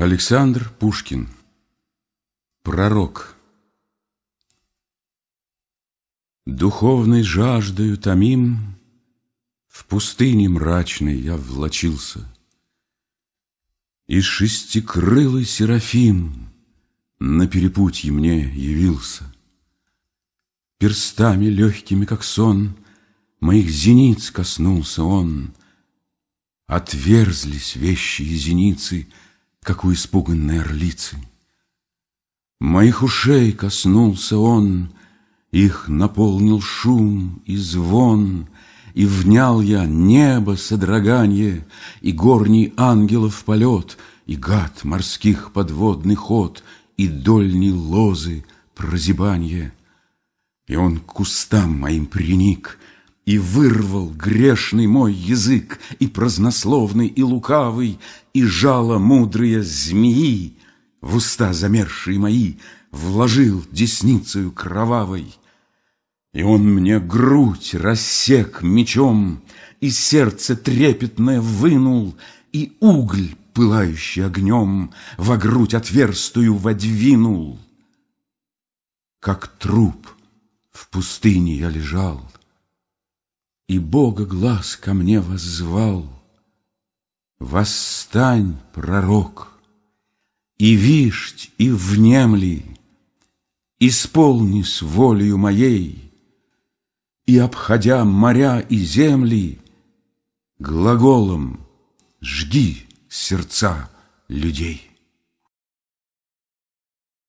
Александр Пушкин Пророк Духовной жаждою томим В пустыне мрачной я влочился И шестикрылый серафим На перепутье мне явился. Перстами легкими, как сон, Моих зениц коснулся он. Отверзлись вещие зеницы — как у испуганной орлицы. Моих ушей коснулся он, их наполнил шум и звон, И внял я небо содроганье, И горний ангелов полет, И гад морских подводный ход, И дольни лозы прозябанье. И он к кустам моим приник, и вырвал грешный мой язык, И празднословный, и лукавый, И жало мудрые змеи В уста замершие мои Вложил десницею кровавой. И он мне грудь рассек мечом, И сердце трепетное вынул, И угль, пылающий огнем, Во грудь отверстую водвинул. Как труп в пустыне я лежал, и Бога глаз ко мне воззвал. Восстань, пророк, и вишь, и внемли, Исполни с волею моей, И, обходя моря и земли, Глаголом жги сердца людей.